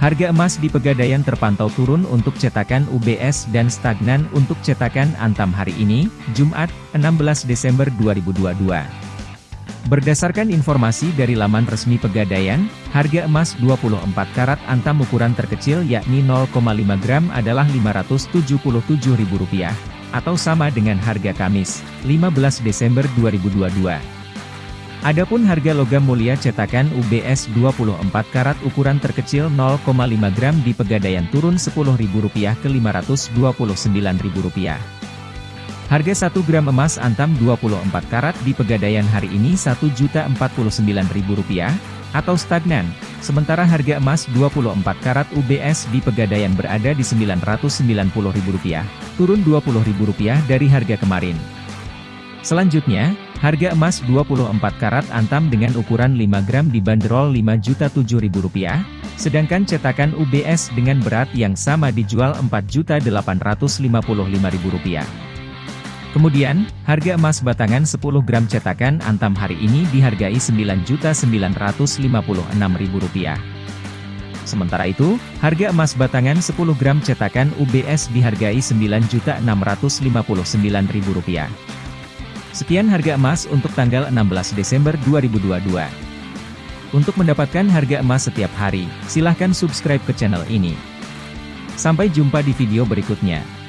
Harga emas di Pegadaian terpantau turun untuk cetakan UBS dan stagnan untuk cetakan Antam hari ini, Jumat, 16 Desember 2022. Berdasarkan informasi dari laman resmi Pegadaian, harga emas 24 karat Antam ukuran terkecil yakni 0,5 gram adalah Rp577.000, atau sama dengan harga Kamis, 15 Desember 2022. Adapun harga logam mulia cetakan UBS 24 karat ukuran terkecil 0,5 gram di Pegadaian turun Rp10.000 ke Rp529.000. Harga 1 gram emas antam 24 karat di Pegadaian hari ini Rp1.049.000, atau stagnan, sementara harga emas 24 karat UBS di Pegadaian berada di Rp990.000, turun Rp20.000 dari harga kemarin. Selanjutnya, Harga emas 24 karat antam dengan ukuran 5 gram dibanderol Rp5.007.000, sedangkan cetakan UBS dengan berat yang sama dijual Rp4.855.000. Kemudian, harga emas batangan 10 gram cetakan antam hari ini dihargai Rp9.956.000. Sementara itu, harga emas batangan 10 gram cetakan UBS dihargai Rp9.659.000. Sekian harga emas untuk tanggal 16 Desember 2022. Untuk mendapatkan harga emas setiap hari, silahkan subscribe ke channel ini. Sampai jumpa di video berikutnya.